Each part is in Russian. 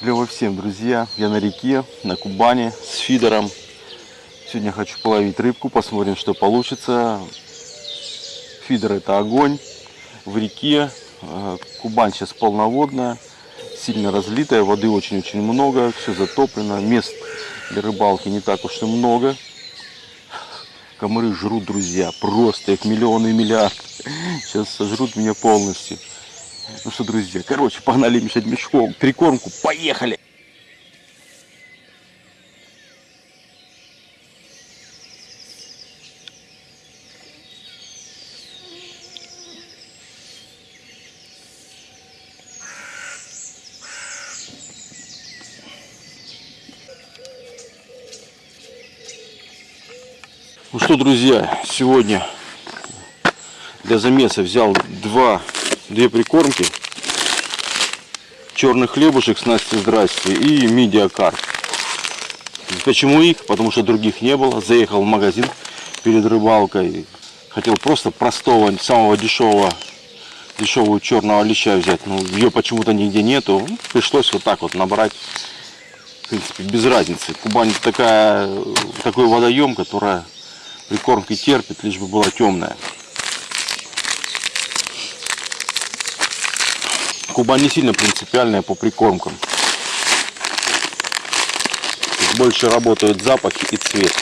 Клево всем, друзья. Я на реке, на Кубани с фидером. Сегодня хочу половить рыбку, посмотрим, что получится. Фидер это огонь. В реке э, Кубань сейчас полноводная, сильно разлитая, воды очень-очень много, все затоплено. Мест для рыбалки не так уж и много. Комары жрут, друзья, просто их миллионы и миллиарды. Сейчас сожрут меня полностью. Ну что, друзья, короче, погнали мешать мешком, прикормку, поехали! Ну что, друзья, сегодня для замеса взял два две прикормки. Черный хлебушек с Насти здрасте и медиакар. Почему их? Потому что других не было. Заехал в магазин перед рыбалкой. Хотел просто простого, самого дешевого, дешевого черного леща взять. Но ее почему-то нигде нету. Пришлось вот так вот набрать. В принципе, без разницы. Кубань такая, такой водоем, которая прикормки терпит, лишь бы была темная. Кубань не сильно принципиальная по прикормкам. Больше работают запахи и цвет.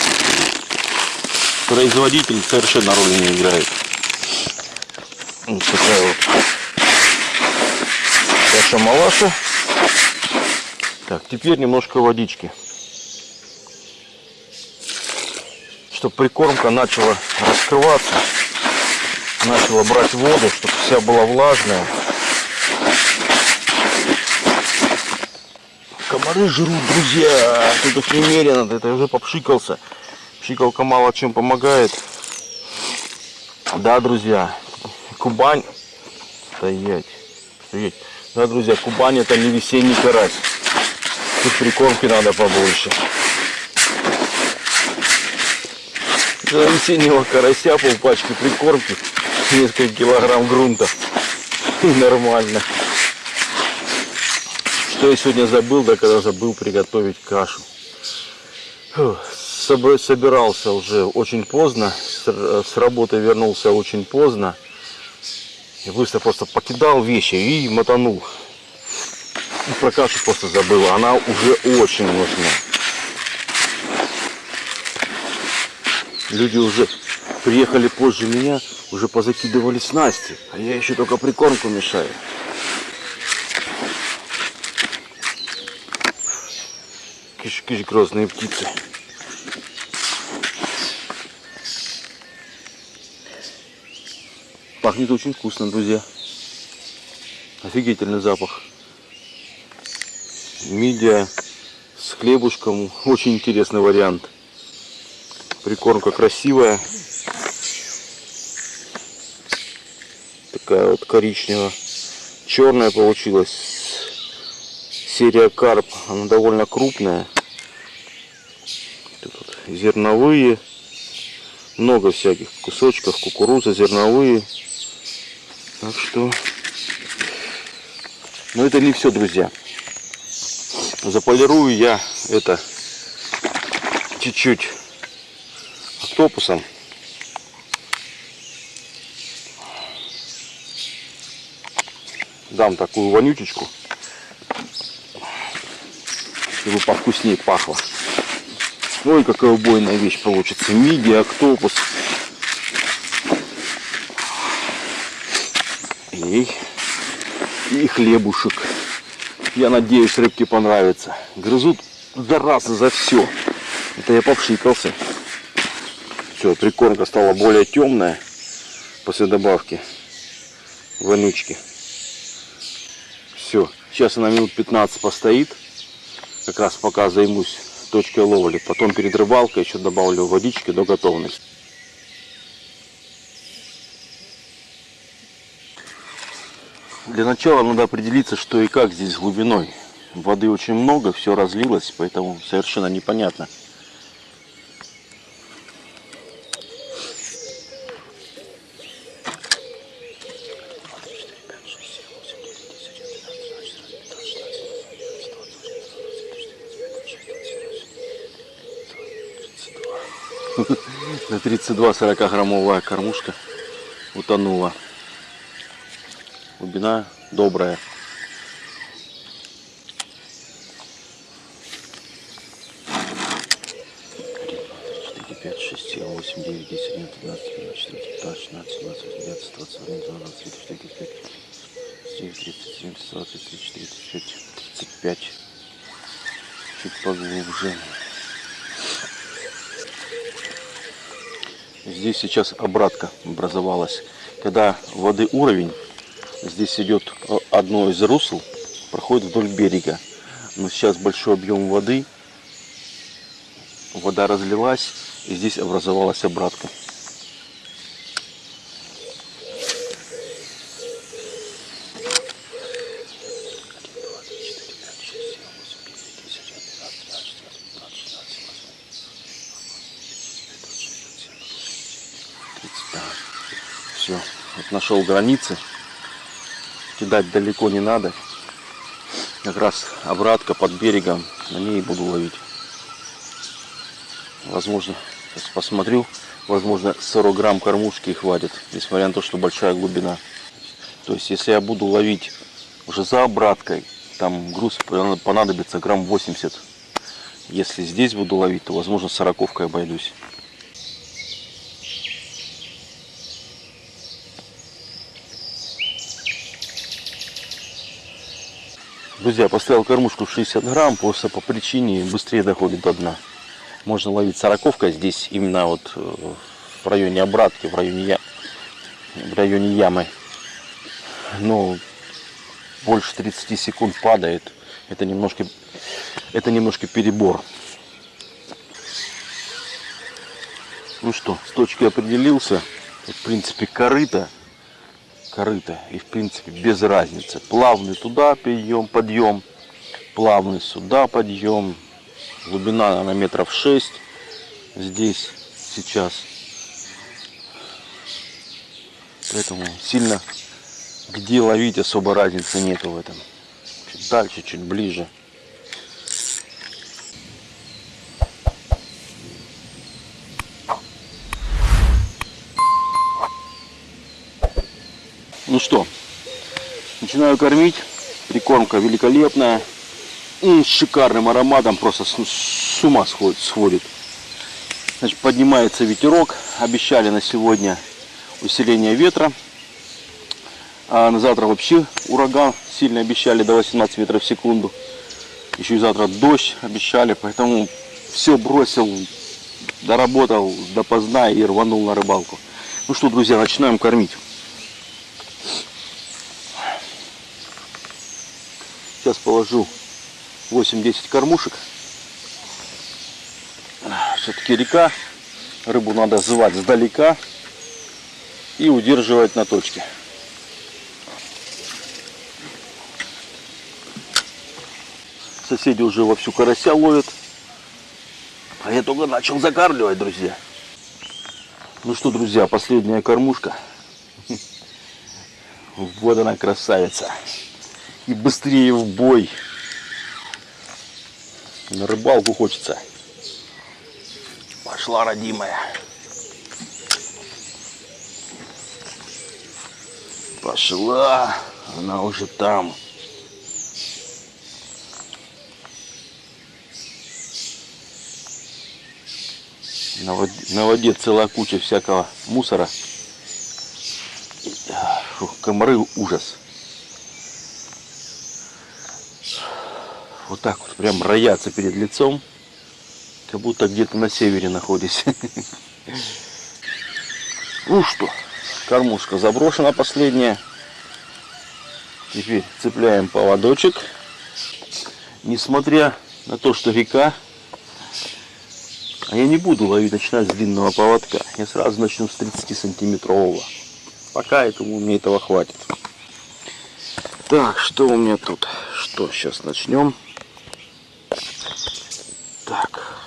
Производитель совершенно роли не играет. Вот такая вот каша малаша. Так, теперь немножко водички. Чтобы прикормка начала раскрываться, начала брать воду, чтобы вся была влажная. Комары жрут, друзья. Тут их немерено. Это уже попшикался. Пшикалка мало чем помогает. Да, друзья. Кубань. Стоять. Стоять. Да, друзья, Кубань это не весенний карась. Тут прикормки надо побольше. За весеннего карася полпачки прикормки. Несколько килограмм грунта. И нормально. Что я сегодня забыл, да когда забыл приготовить кашу. Собирался уже очень поздно, с работы вернулся очень поздно. И быстро просто покидал вещи и мотанул. И про кашу просто забыл, она уже очень нужна. Люди уже приехали позже меня, уже позакидывали снасти, а я еще только прикормку мешаю. Кишки грозные птицы. Пахнет очень вкусно, друзья. Офигительный запах. Мидия с хлебушком. Очень интересный вариант. Прикормка красивая. Такая вот коричневая. Черная получилась. Серия карп. Она довольно крупная зерновые, много всяких кусочков, кукуруза, зерновые. Так что, но это не все, друзья. Заполирую я это чуть-чуть октопусом. Дам такую вонючечку, чтобы повкуснее пахло. Ой, какая убойная вещь получится. Миди, октопус. И, и хлебушек. Я надеюсь, рыбке понравится. Грызут зараза за все. Это я попшикался. Все, прикормка стала более темная после добавки вонючки. Все, сейчас она минут 15 постоит. Как раз пока займусь точкой ловли. Потом перед рыбалкой еще добавлю водички до готовности. Для начала надо определиться, что и как здесь глубиной. Воды очень много, все разлилось, поэтому совершенно непонятно. На 32-40 граммовая кормушка утонула. Глубина добрая. 5, 6, 7, 8, 9, 10, 11, 12, 13, 14, 15, 16, 17, 18, 20, 21, 22, 23, 24, 25, 29, 30, 31, 32, 33, 34, 35. Чуть поглубже. Здесь сейчас обратка образовалась. Когда воды уровень, здесь идет одно из русел, проходит вдоль берега. Но сейчас большой объем воды, вода разлилась, и здесь образовалась обратка. Все, вот нашел границы. Кидать далеко не надо. Как раз обратка под берегом, на ней буду ловить. Возможно, Сейчас посмотрю. Возможно, 40 грамм кормушки хватит, несмотря на то, что большая глубина. То есть, если я буду ловить уже за обраткой, там груз понадобится грамм 80. Если здесь буду ловить, то, возможно, сороковкой обойдусь. Друзья, поставил кормушку в 60 грамм, просто по причине быстрее доходит до дна можно ловить сороковка здесь именно вот э, в районе обратки, в районе, в районе ямы. Но больше 30 секунд падает. Это немножко, это немножко перебор. Ну что, с точки определился. В принципе, корыто. Корыто. И в принципе без разницы. Плавный туда подъем, подъем. Плавный сюда подъем Глубина на метров 6 здесь сейчас. Поэтому сильно где ловить особо разницы нету в этом. Чуть дальше, чуть ближе. Ну что, начинаю кормить. Прикормка великолепная с шикарным ароматом, просто с, с ума сходит, сходит. Значит, поднимается ветерок, обещали на сегодня усиление ветра. А на завтра вообще ураган сильно обещали до 18 метров в секунду. Еще и завтра дождь обещали, поэтому все бросил, доработал допоздна и рванул на рыбалку. Ну что, друзья, начинаем кормить. Сейчас положу 8-10 кормушек. Все-таки река. Рыбу надо звать сдалека и удерживать на точке. Соседи уже вовсю карася ловят. А я только начал закармливать, друзья. Ну что, друзья, последняя кормушка. Вот она красавица. И быстрее в бой. На рыбалку хочется. Пошла, родимая. Пошла. Она уже там. На воде, на воде целая куча всякого мусора. Фух, комары ужас. Вот так вот прям роятся перед лицом, как будто где-то на севере находишься. Ну что, кормушка заброшена последняя. Теперь цепляем поводочек. Несмотря на то, что река, а я не буду ловить, начинать с длинного поводка. Я сразу начну с 30 сантиметрового. Пока этому мне этого хватит. Так, что у меня тут? Что, сейчас начнем. Так.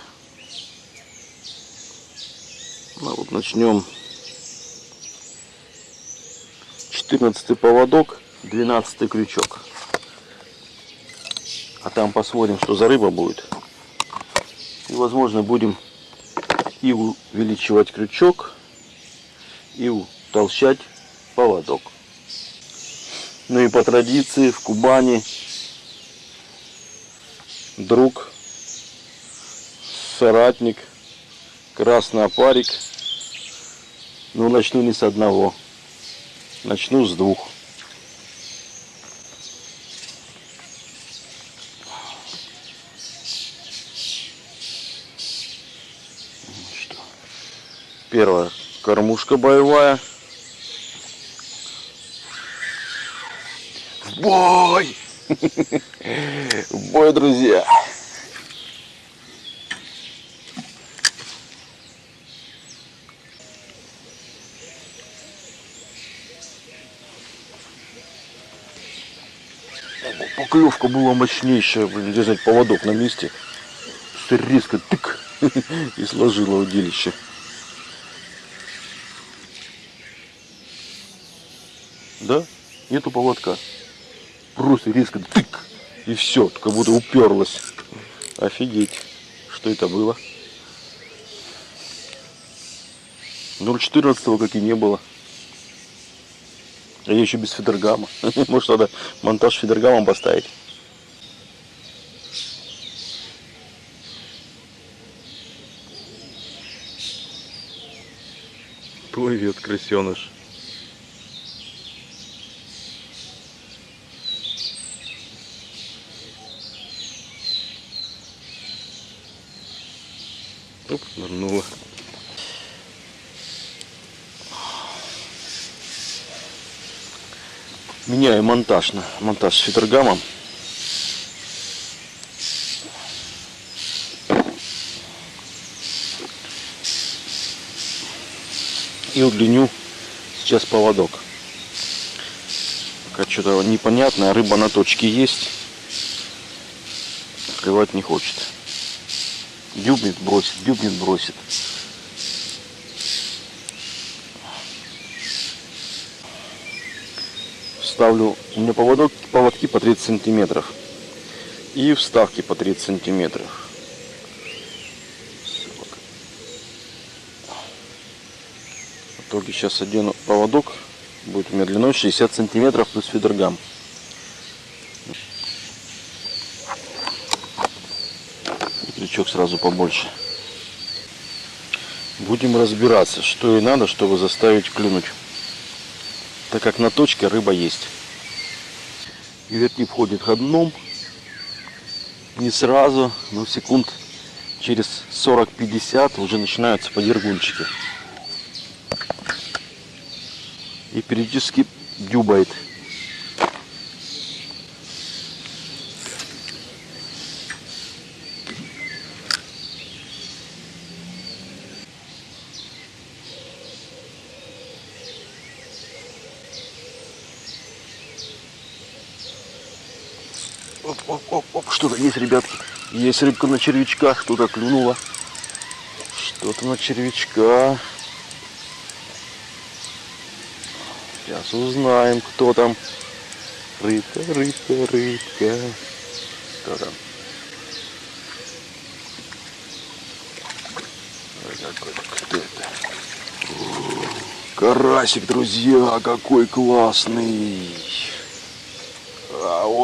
Ну вот начнем. 14 поводок, 12 крючок. А там посмотрим, что за рыба будет. И возможно будем и увеличивать крючок, и утолщать поводок. Ну и по традиции в Кубани друг, соратник, красный опарик. Ну, начну не с одного, начну с двух. Первая кормушка боевая. В бой! В бой, друзья! Поклевка была мощнейшая, блин, держать поводок на месте. Резко тык и сложила удилище. Да? Нету поводка. Просто резко тык. И все, как будто уперлась. Офигеть. Что это было? 0.14 как и не было. А я еще без фидергама. Может надо монтаж фидергамом поставить. Плывет крысеныш. Оп, нырнула. Меняю монтаж на монтаж с фидергамом. И удлиню сейчас поводок. Пока что-то непонятное, рыба на точке есть. Клевать не хочет. Дюбнет, бросит, дюбнет, бросит. Ставлю, у меня поводок, поводки по 30 сантиметров и вставки по 30 сантиметров. В итоге сейчас одену поводок, будет у меня длиной 60 сантиметров плюс фидергам. И крючок сразу побольше. Будем разбираться, что и надо, чтобы заставить клюнуть так как на точке рыба есть. Вертни входит ходном, не сразу, но секунд через 40-50 уже начинаются подергунчики. И периодически дюбает. Оп, оп, оп, оп. Что-то есть, ребятки. Есть рыбка на червячках. Что-то клюнуло. Что-то на червячка. Сейчас узнаем, кто там. Рыбка, рыбка, рыбка. Кто там? Кто это? Карасик, друзья, какой классный.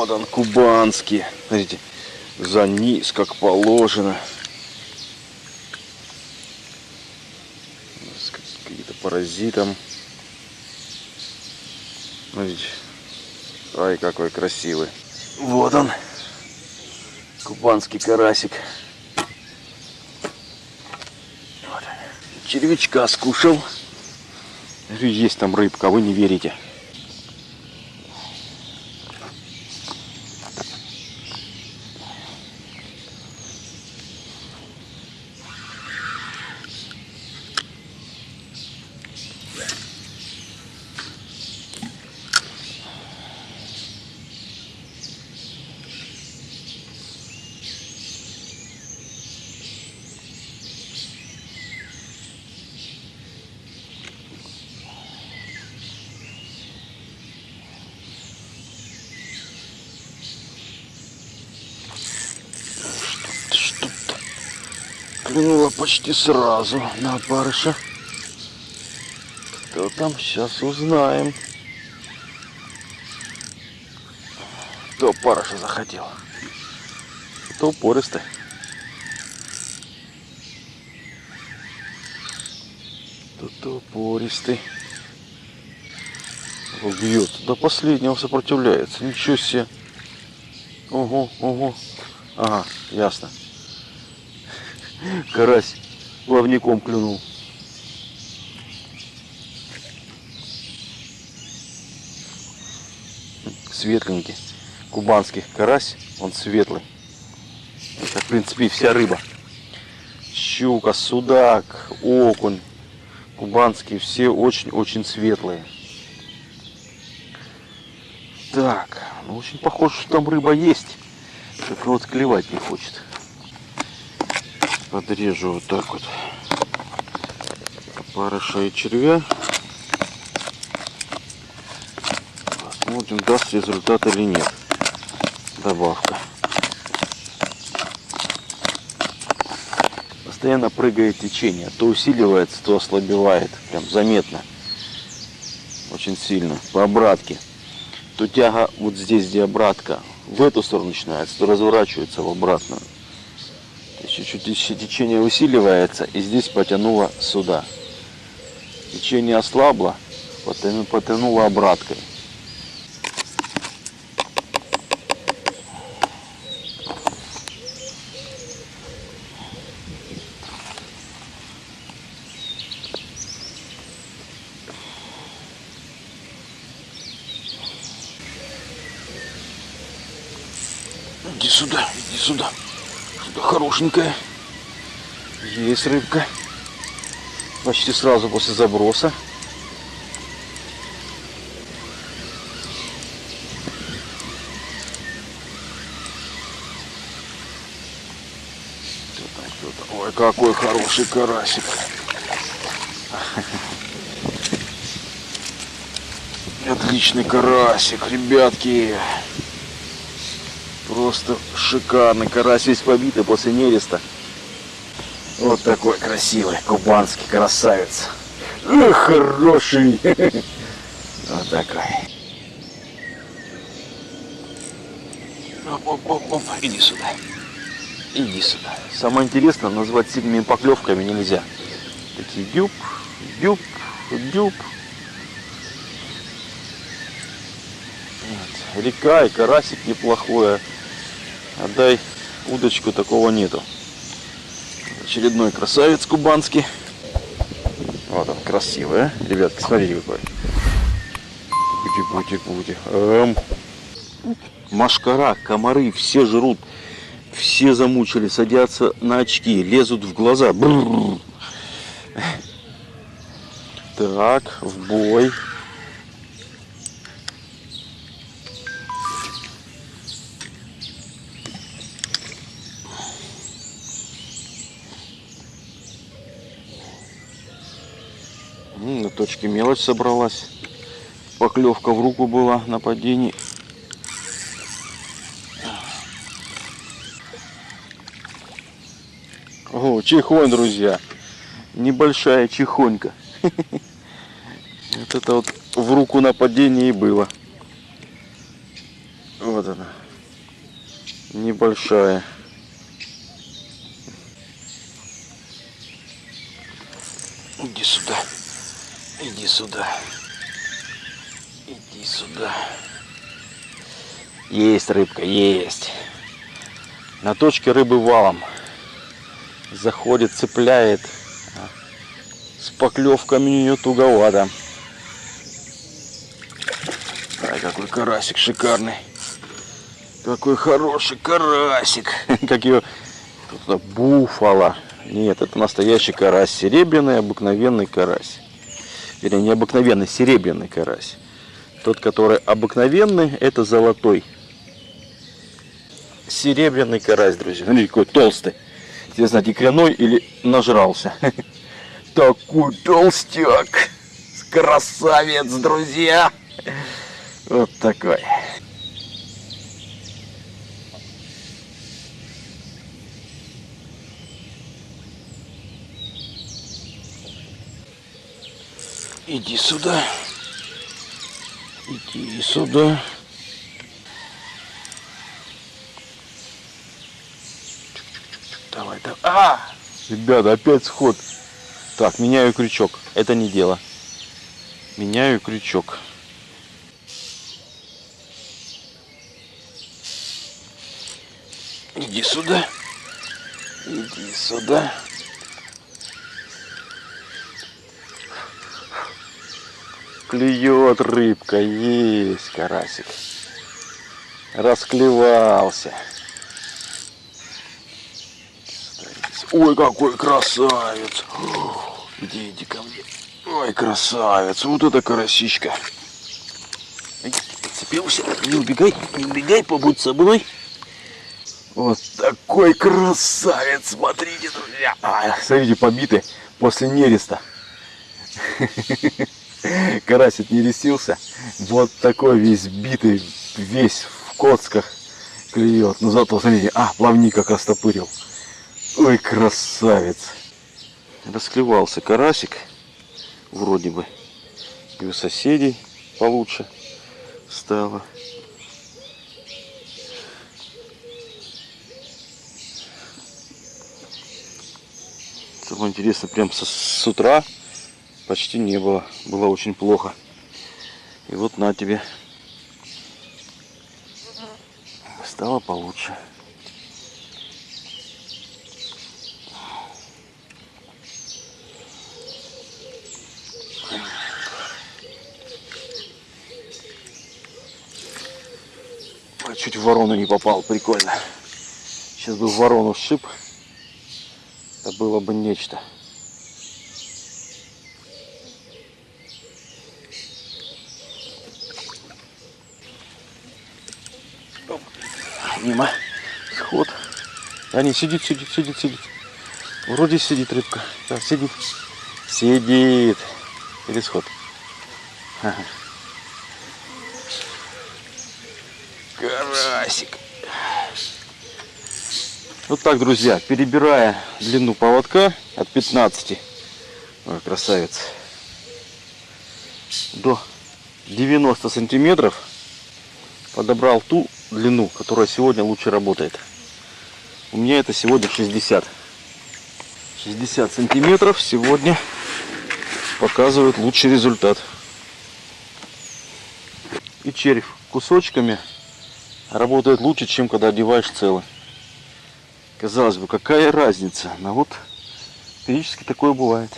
Вот он, кубанский. Смотрите, за низ, как положено. С какие-то паразитом. Смотрите. Ай, какой красивый. Вот он. Кубанский карасик. Вот. Червячка скушал. Есть там рыбка, вы не верите. Почти сразу на опарыша. Кто там, сейчас узнаем. Кто опарыша захотел. Кто упористый. Кто-то упористый. Бьет. До последнего сопротивляется. Ничего себе. Ого, ого. Ага, ясно. Карась плавником клюнул. Светленький. Кубанский карась, он светлый. Это, в принципе, вся рыба. Щука, судак, окунь, кубанские, все очень-очень светлые. Так, ну очень похоже, что там рыба есть. Только вот клевать не хочет. Подрежу вот так вот опарыша и червя. Посмотрим, даст результат или нет. Добавка. Постоянно прыгает течение. То усиливается, то ослабевает. Прям заметно. Очень сильно. По обратке. То тяга вот здесь, где обратка, в эту сторону начинается, то разворачивается в обратную. Чуть-чуть течение усиливается и здесь потянуло сюда. Течение ослабло, потянуло обраткой. Иди сюда, иди сюда. Что-то хорошенькое. Есть рыбка. Почти сразу после заброса. Ой, какой хороший карасик. Отличный карасик, ребятки. Просто шикарный. Карась весь побитый после нереста. Вот такой красивый кубанский красавец. Эх, хороший. Вот такой. Оп, оп, оп, оп. Иди сюда. Иди сюда. Самое интересное, назвать сильными поклевками нельзя. Такие дюб, дюб, дюб. Вот. Река и карасик неплохое. Отдай удочку, такого нету. Очередной красавец кубанский. Вот он, красивый, а? Ребятки, смотрите какой. Бути, бути, бути. Эм. Машкара, комары, все жрут. Все замучили, садятся на очки, лезут в глаза. Бррр. Так, в бой. Точке мелочь собралась. Поклевка в руку была на падении. О, чехонь, друзья. Небольшая чехонька. Вот это вот в руку на падении было. Вот она. Небольшая. Иди сюда. Иди сюда. Иди сюда. Есть рыбка, есть. На точке рыбы валом. Заходит, цепляет. С поклевками у нее туговато. Ай, какой карасик шикарный. Какой хороший карасик. Как ее буфала. Нет, это настоящий карась. Серебряный, обыкновенный карась. Вернее, не обыкновенный, серебряный карась. Тот, который обыкновенный, это золотой. Серебряный карась, друзья. Смотрите, какой толстый. Интересно, икряной или нажрался. Такой толстяк. Красавец, друзья. Вот такой. Иди сюда. Иди сюда. Давай, давай. А! Ребята, опять сход. Так, меняю крючок. Это не дело. Меняю крючок. Иди сюда. Иди сюда. Клюет рыбка, есть карасик. Расклевался. Ой, какой красавец. Иди, иди ко мне. Ой, красавец. Вот это карасичка. Подцепился. Не убегай, не убегай, побудь со мной. Вот такой красавец, смотрите, друзья. А, смотрите, побитый после нереста. Карасик не ресился. Вот такой весь битый, весь в коцках клюет. Но зато, смотрите, а, плавник как растопырил. Ой, красавец. Расклевался карасик, вроде бы. И у соседей получше стало. Самое интересное, прям с, с утра почти не было. Было очень плохо. И вот на тебе. Стало получше. Чуть в ворону не попал, прикольно. Сейчас бы в ворону шип. Это было бы нечто. Мимо. Сход. А не, сидит, сидит, сидит, сидит. Вроде сидит рыбка. Да, сидит. Сидит. Или сход. Ага. Карасик. Вот так, друзья, перебирая длину поводка от 15, ой, красавец, до 90 сантиметров, подобрал ту длину, которая сегодня лучше работает. У меня это сегодня 60. 60 сантиметров сегодня показывает лучший результат. И червь кусочками работает лучше, чем когда одеваешь целый. Казалось бы, какая разница? Но вот периодически такое бывает.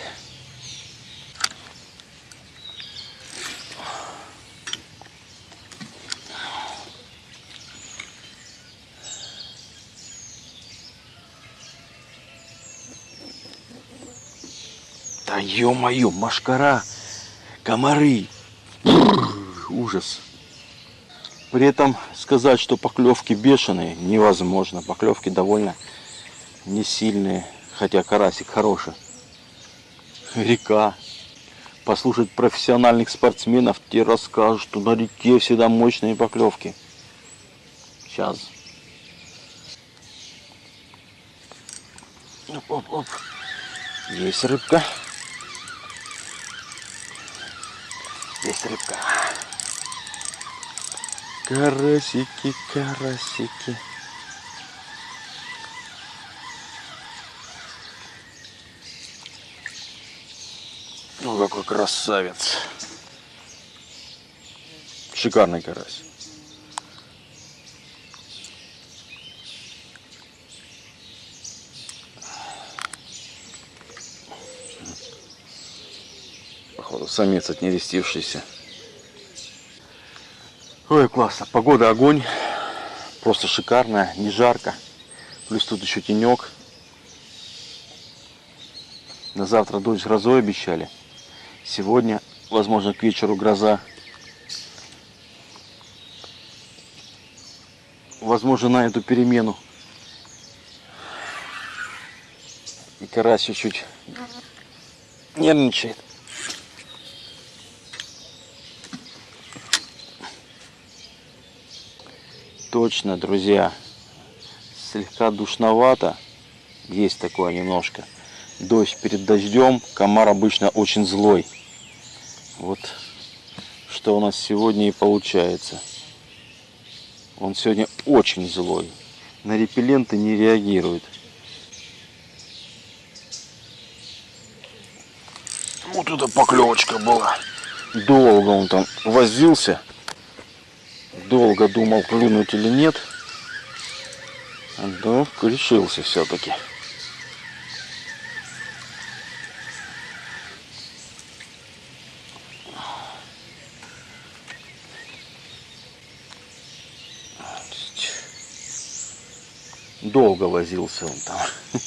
Ё-моё, машкара, комары, ужас. При этом сказать, что поклевки бешеные, невозможно. Поклевки довольно не сильные, хотя карасик хороший. Река. Послушать профессиональных спортсменов, те расскажут, что на реке всегда мощные поклевки. Сейчас. Оп, оп, оп. Есть рыбка. Есть рыбка. Карасики, карасики. Ну какой красавец. Шикарный карась. Походу самец отнерестившийся. Ой, классно. Погода огонь. Просто шикарная, не жарко. Плюс тут еще тенек. На завтра дождь грозой обещали. Сегодня, возможно, к вечеру гроза. Возможно, на эту перемену. И карась чуть-чуть нервничает. Точно, друзья. Слегка душновато. Есть такое немножко. Дождь перед дождем. Комар обычно очень злой. Вот что у нас сегодня и получается. Он сегодня очень злой. На репелленты не реагирует. Вот это поклевочка была. Долго он там возился. Долго думал, клюнуть или нет. Да, решился все-таки. Долго возился он там.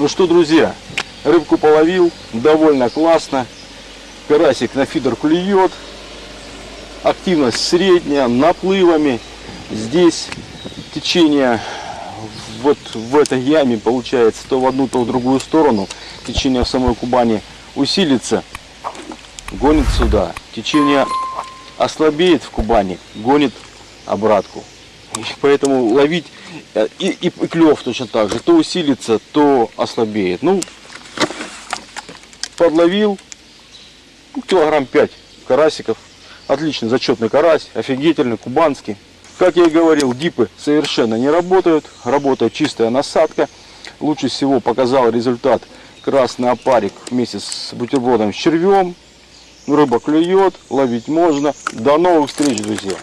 Ну что, друзья, рыбку половил, довольно классно. Карасик на фидер клюет. Активность средняя, наплывами. Здесь течение вот в этой яме получается то в одну, то в другую сторону. Течение в самой Кубани усилится, гонит сюда. Течение ослабеет в Кубани, гонит обратку. И поэтому ловить и, и, и клев точно так же. То усилится, то ослабеет. Ну, подловил ну, килограмм 5 карасиков. Отличный зачетный карась, офигительный, кубанский. Как я и говорил, дипы совершенно не работают. Работает чистая насадка. Лучше всего показал результат красный опарик вместе с бутербродом с червем. Рыба клюет, ловить можно. До новых встреч, друзья!